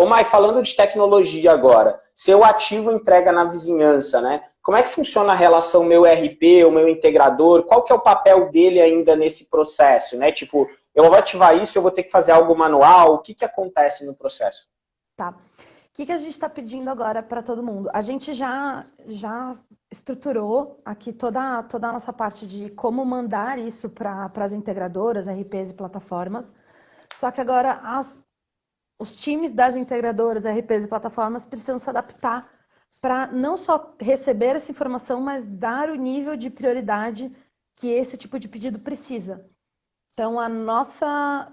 Ô Mai, falando de tecnologia agora, se eu ativo entrega na vizinhança, né? Como é que funciona a relação meu RP, o meu integrador? Qual que é o papel dele ainda nesse processo, né? Tipo, eu vou ativar isso, eu vou ter que fazer algo manual, o que, que acontece no processo? Tá. O que, que a gente está pedindo agora para todo mundo? A gente já, já estruturou aqui toda, toda a nossa parte de como mandar isso para as integradoras, RPs e plataformas. Só que agora as, os times das integradoras, RPs e plataformas precisam se adaptar para não só receber essa informação, mas dar o nível de prioridade que esse tipo de pedido precisa. Então, a nossa,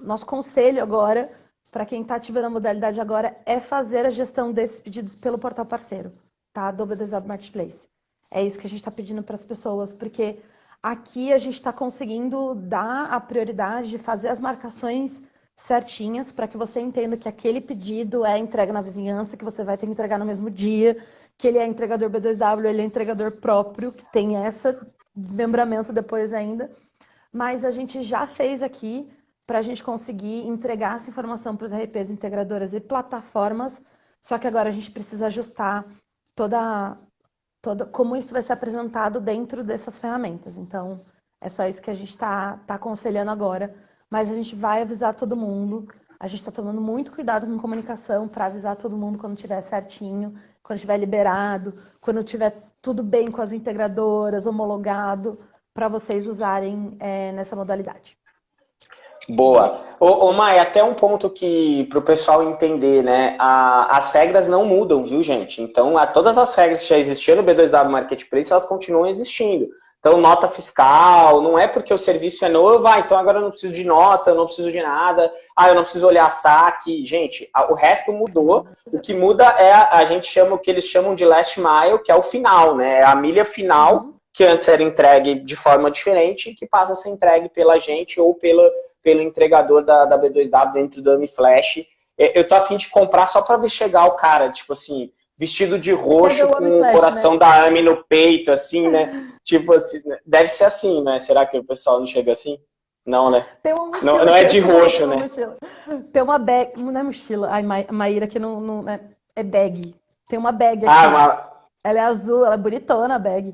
nosso conselho agora, para quem está ativando a modalidade agora, é fazer a gestão desses pedidos pelo portal parceiro, tá? Do B2W Marketplace. É isso que a gente está pedindo para as pessoas, porque aqui a gente está conseguindo dar a prioridade de fazer as marcações certinhas para que você entenda que aquele pedido é entrega na vizinhança, que você vai ter que entregar no mesmo dia, que ele é entregador B2W, ele é entregador próprio, que tem esse desmembramento depois ainda. Mas a gente já fez aqui para a gente conseguir entregar essa informação para os RPs integradoras e plataformas, só que agora a gente precisa ajustar toda, toda como isso vai ser apresentado dentro dessas ferramentas. Então, é só isso que a gente está tá aconselhando agora mas a gente vai avisar todo mundo. A gente está tomando muito cuidado com comunicação para avisar todo mundo quando estiver certinho, quando estiver liberado, quando estiver tudo bem com as integradoras, homologado, para vocês usarem é, nessa modalidade. Boa. Ô, ô Mai, até um ponto que para o pessoal entender, né? A, as regras não mudam, viu, gente? Então, a, todas as regras que já existiam no B2W Marketplace, elas continuam existindo. Então, nota fiscal, não é porque o serviço é novo, ah, então agora eu não preciso de nota, eu não preciso de nada, ah, eu não preciso olhar saque. Gente, o resto mudou. O que muda é, a, gente chama o que eles chamam de last mile, que é o final, né? É a milha final, que antes era entregue de forma diferente, que passa a ser entregue pela gente ou pela, pelo entregador da, da B2W dentro do AmiFlash. É, eu tô afim de comprar só para ver chegar o cara, tipo assim, vestido de roxo com o coração né? da Ami no peito, assim, né? tipo assim, né? deve ser assim, né? Será que o pessoal não chega assim? Não, né? não, não é de roxo, né? Tem uma bag, não é mochila, ai, Maíra que não, não é, é bag. Tem uma bag ah, aqui. Ah, uma... Ela é azul, ela é bonitona a bag.